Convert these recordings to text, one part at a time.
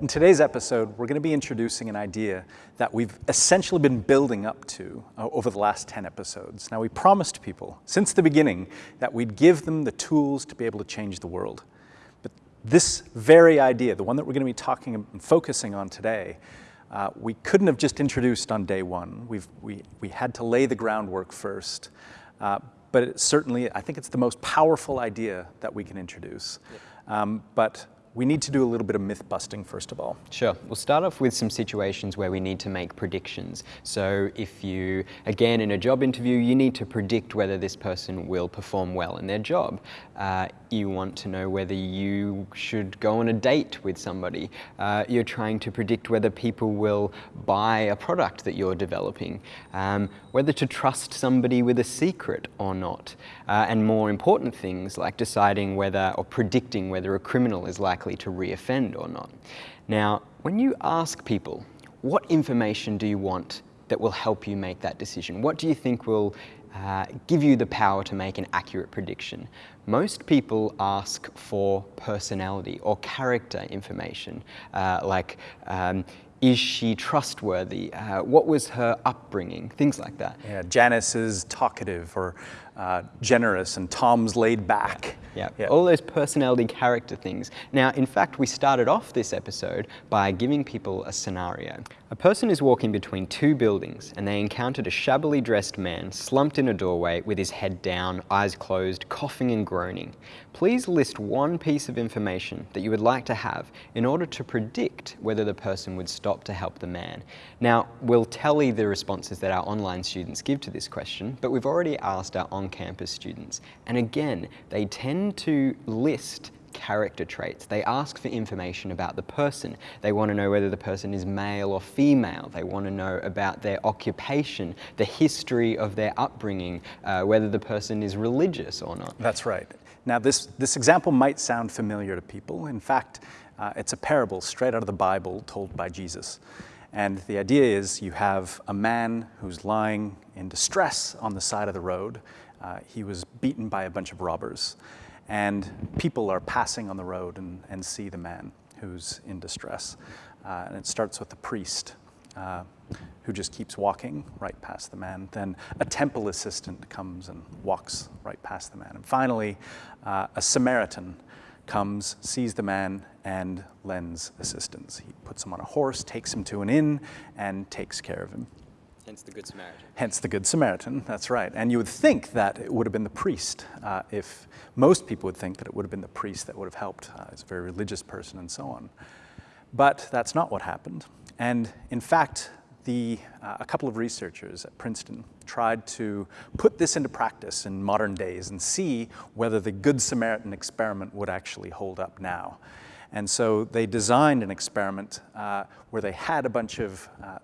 In today's episode, we're going to be introducing an idea that we've essentially been building up to uh, over the last 10 episodes. Now, we promised people since the beginning that we'd give them the tools to be able to change the world. But this very idea, the one that we're going to be talking and focusing on today, uh, we couldn't have just introduced on day one. We've, we, we had to lay the groundwork first. Uh, but certainly, I think it's the most powerful idea that we can introduce. Um, but we need to do a little bit of myth busting first of all. Sure. We'll start off with some situations where we need to make predictions. So if you, again, in a job interview, you need to predict whether this person will perform well in their job. Uh, you want to know whether you should go on a date with somebody. Uh, you're trying to predict whether people will buy a product that you're developing, um, whether to trust somebody with a secret or not, uh, and more important things like deciding whether or predicting whether a criminal is likely likely to reoffend or not. Now, when you ask people, what information do you want that will help you make that decision? What do you think will uh, give you the power to make an accurate prediction? Most people ask for personality or character information, uh, like um, is she trustworthy? Uh, what was her upbringing? Things like that. Yeah, Janice is talkative or uh, generous and Tom's laid back. Yeah. yeah, all those personality character things. Now, in fact, we started off this episode by giving people a scenario. A person is walking between two buildings and they encountered a shabbily dressed man slumped in a doorway with his head down, eyes closed, coughing and groaning. Please list one piece of information that you would like to have in order to predict whether the person would stop to help the man. Now, we'll tally the responses that our online students give to this question, but we've already asked our on-campus students. And again, they tend to list character traits. They ask for information about the person. They want to know whether the person is male or female. They want to know about their occupation, the history of their upbringing, uh, whether the person is religious or not. That's right. Now, this, this example might sound familiar to people. In fact, uh, it's a parable straight out of the Bible told by Jesus. And the idea is you have a man who's lying in distress on the side of the road. Uh, he was beaten by a bunch of robbers and people are passing on the road and, and see the man who's in distress. Uh, and it starts with the priest uh, who just keeps walking right past the man. Then a temple assistant comes and walks right past the man. And finally, uh, a Samaritan comes, sees the man, and lends assistance. He puts him on a horse, takes him to an inn, and takes care of him. Hence the Good Samaritan. Hence the Good Samaritan, that's right. And you would think that it would have been the priest, uh, if most people would think that it would have been the priest that would have helped. Uh, he's a very religious person and so on. But that's not what happened. And in fact, the, uh, a couple of researchers at Princeton tried to put this into practice in modern days and see whether the Good Samaritan experiment would actually hold up now. And so they designed an experiment uh, where they had a bunch of uh,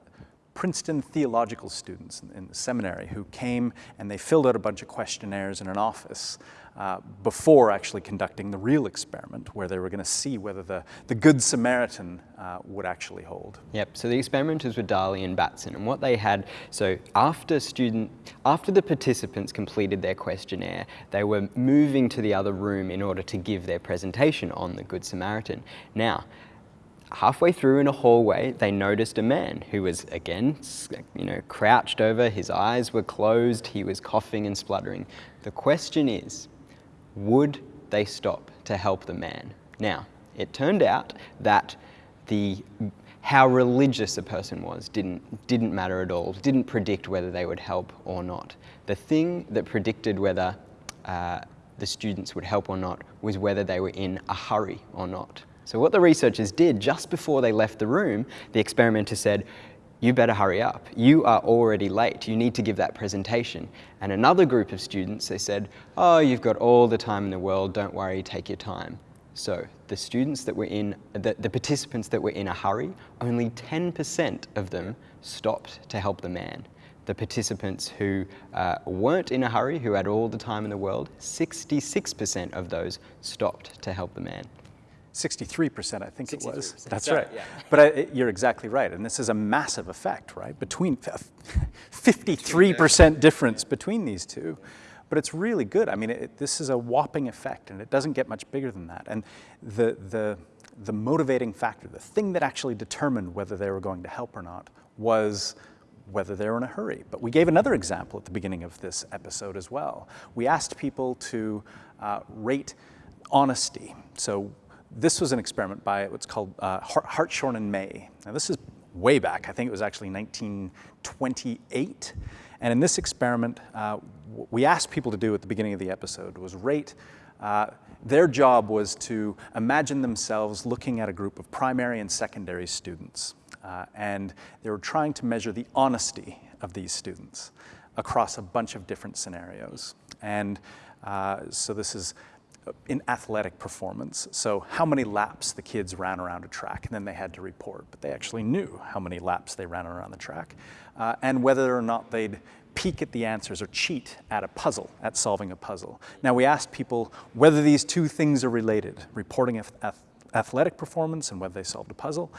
Princeton theological students in, the seminary who came and they filled out a bunch of questionnaires in an office uh, before actually conducting the real experiment where they were going to see whether the, the Good Samaritan uh, would actually hold. Yep, so the experimenters were Darley and Batson and what they had, so after student, after the participants completed their questionnaire, they were moving to the other room in order to give their presentation on the Good Samaritan. Now, halfway through in a hallway, they noticed a man who was, again, you know, crouched over, his eyes were closed, he was coughing and spluttering. The question is, would they stop to help the man? Now, it turned out that the how religious a person was didn't, didn't matter at all, didn't predict whether they would help or not. The thing that predicted whether uh, the students would help or not was whether they were in a hurry or not. So what the researchers did just before they left the room, the experimenter said, you better hurry up. You are already late. You need to give that presentation. And another group of students, they said, oh, you've got all the time in the world. Don't worry, take your time. So the students that were in, the, the participants that were in a hurry, only 10% of them stopped to help the man. The participants who uh, weren't in a hurry, who had all the time in the world, 66% of those stopped to help the man. 63%, I think 63%. it was. That's Sorry, right. Yeah. But I, you're exactly right. And this is a massive effect, right? Between 53% difference between these two. But it's really good. I mean, it, this is a whopping effect, and it doesn't get much bigger than that. And the, the the motivating factor, the thing that actually determined whether they were going to help or not, was whether they were in a hurry. But we gave another example at the beginning of this episode as well. We asked people to uh, rate honesty. So this was an experiment by what's called uh, Hartshorne and May. Now this is way back. I think it was actually 1928. And in this experiment, uh, we asked people to do at the beginning of the episode was rate uh, their job was to imagine themselves looking at a group of primary and secondary students. Uh, and they were trying to measure the honesty of these students across a bunch of different scenarios. And uh, so this is in athletic performance. So how many laps the kids ran around a track, and then they had to report. But they actually knew how many laps they ran around the track, uh, and whether or not they'd peek at the answers or cheat at a puzzle, at solving a puzzle. Now we asked people whether these two things are related, reporting athletic performance and whether they solved a puzzle.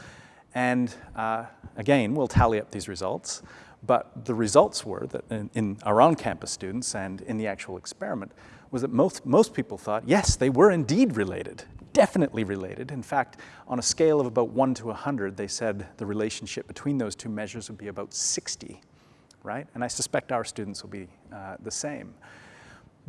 And uh, again, we'll tally up these results. But the results were that in, in our on-campus students and in the actual experiment was that most, most people thought, yes, they were indeed related, definitely related. In fact, on a scale of about 1 to 100, they said the relationship between those two measures would be about 60, right? And I suspect our students will be uh, the same.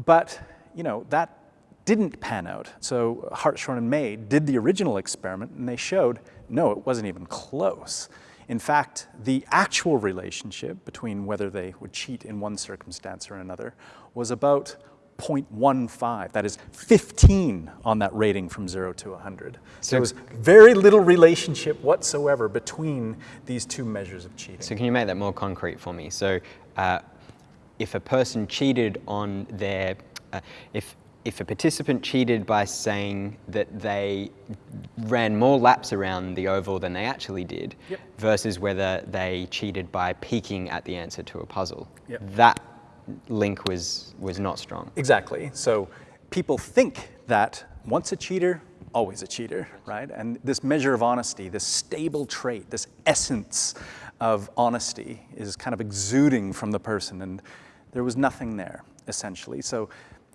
But, you know, that didn't pan out. So Hartshorne and May did the original experiment, and they showed, no, it wasn't even close. In fact, the actual relationship between whether they would cheat in one circumstance or another was about 0.15, that is 15 on that rating from 0 to 100. So there was very little relationship whatsoever between these two measures of cheating. So can you make that more concrete for me? So uh, if a person cheated on their, uh, if, if a participant cheated by saying that they ran more laps around the oval than they actually did, yep. versus whether they cheated by peeking at the answer to a puzzle, yep. that link was, was not strong. Exactly. So people think that once a cheater, always a cheater, right? And this measure of honesty, this stable trait, this essence of honesty is kind of exuding from the person and there was nothing there, essentially. So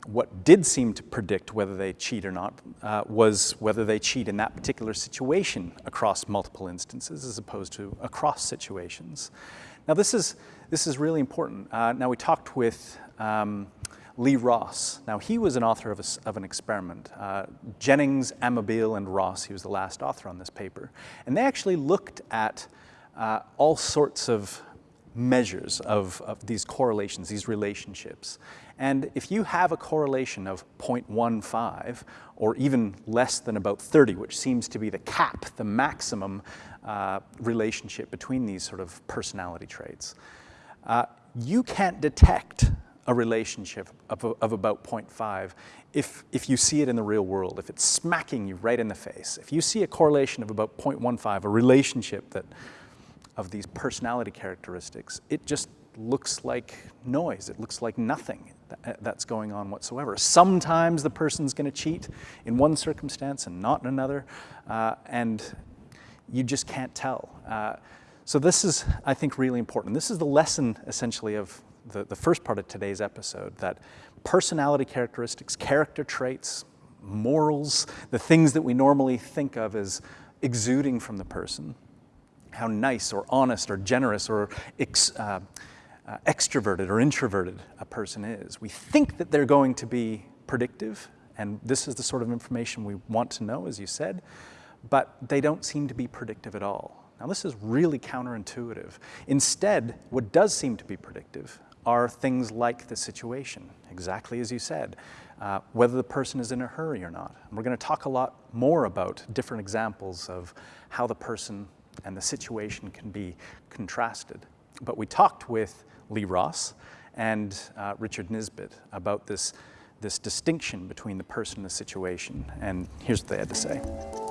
what did seem to predict whether they cheat or not uh, was whether they cheat in that particular situation across multiple instances as opposed to across situations. Now this is, this is really important. Uh, now we talked with um, Lee Ross. Now he was an author of, a, of an experiment. Uh, Jennings, Amabile, and Ross, he was the last author on this paper. And they actually looked at uh, all sorts of measures of, of these correlations, these relationships. And if you have a correlation of 0.15 or even less than about 30, which seems to be the cap, the maximum uh, relationship between these sort of personality traits, uh, you can't detect a relationship of, of about 0.5 if, if you see it in the real world, if it's smacking you right in the face. If you see a correlation of about 0.15, a relationship that of these personality characteristics, it just looks like noise. It looks like nothing that's going on whatsoever. Sometimes the person's going to cheat in one circumstance and not in another, uh, and you just can't tell. Uh, so this is, I think, really important. This is the lesson, essentially, of the, the first part of today's episode, that personality characteristics, character traits, morals, the things that we normally think of as exuding from the person, how nice or honest or generous or ex, uh, uh, extroverted or introverted a person is. We think that they're going to be predictive, and this is the sort of information we want to know, as you said, but they don't seem to be predictive at all. Now this is really counterintuitive. Instead, what does seem to be predictive are things like the situation, exactly as you said, uh, whether the person is in a hurry or not. And we're going to talk a lot more about different examples of how the person and the situation can be contrasted. But we talked with Lee Ross and uh, Richard Nisbett about this, this distinction between the person and the situation. And here's what they had to say.